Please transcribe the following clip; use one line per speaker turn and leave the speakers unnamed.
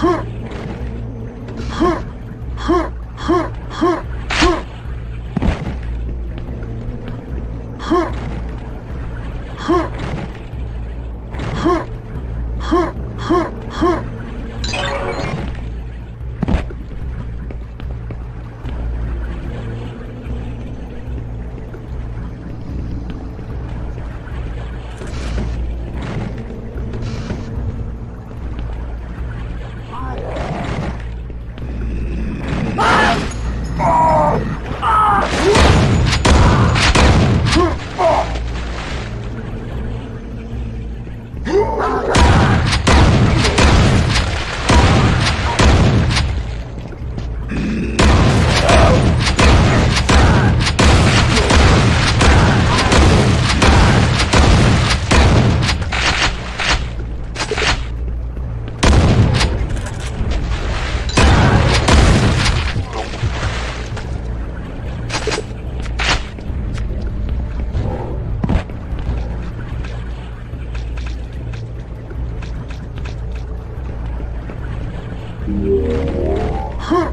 哼 Ah!